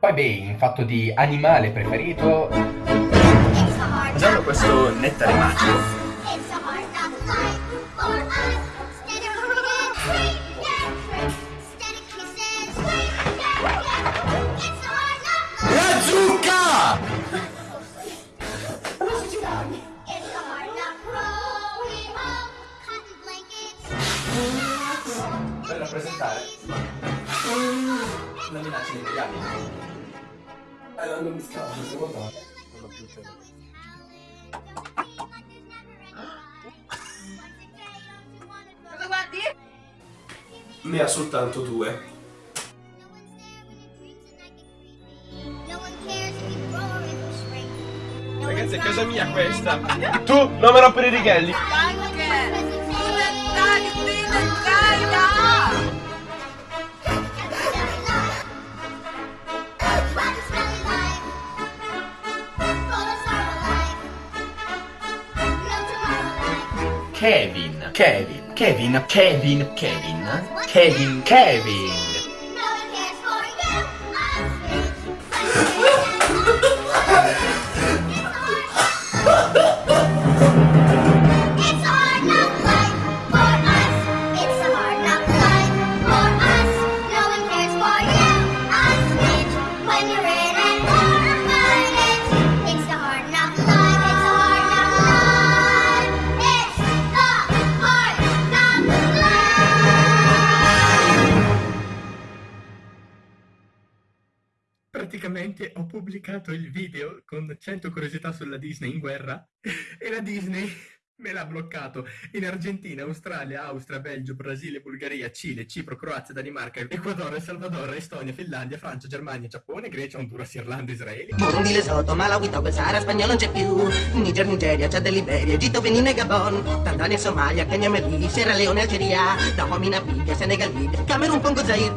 Poi beh, in fatto di animale preferito... Usando questo nettare magico. La zucca! Per rappresentare la minaccia dei legami. Eh, non mi scappa, può dare. Non ho più tempo. Cosa guardi? Ne ha soltanto due. Ragazzi, è casa mia questa. Tu non me rompere i righelli. Kevin, Kevin, Kevin, Kevin, Kevin, Kevin, Kevin. It's Praticamente ho pubblicato il video con 100 curiosità sulla Disney in guerra e la Disney me l'ha bloccato. In Argentina, Australia, Austria, Belgio, Brasile, Bulgaria, Cile, Cipro, Croazia, Danimarca, Ecuador, Salvador, Estonia, Finlandia, Francia, Germania, Giappone, Grecia, Honduras, Irlanda, Israele. Burundi, Lesotho, Malawi, Togo, Sahara, spagnolo non c'è più. Niger, Nigeria, Chad Liberia, Egitto, Benin e Gabon. Tanzania, Somalia, Kenya, Mali, Sierra Leone, Algeria. Dahomey, Namibia, Senegal, Libia, Camerun, Congo, Zaire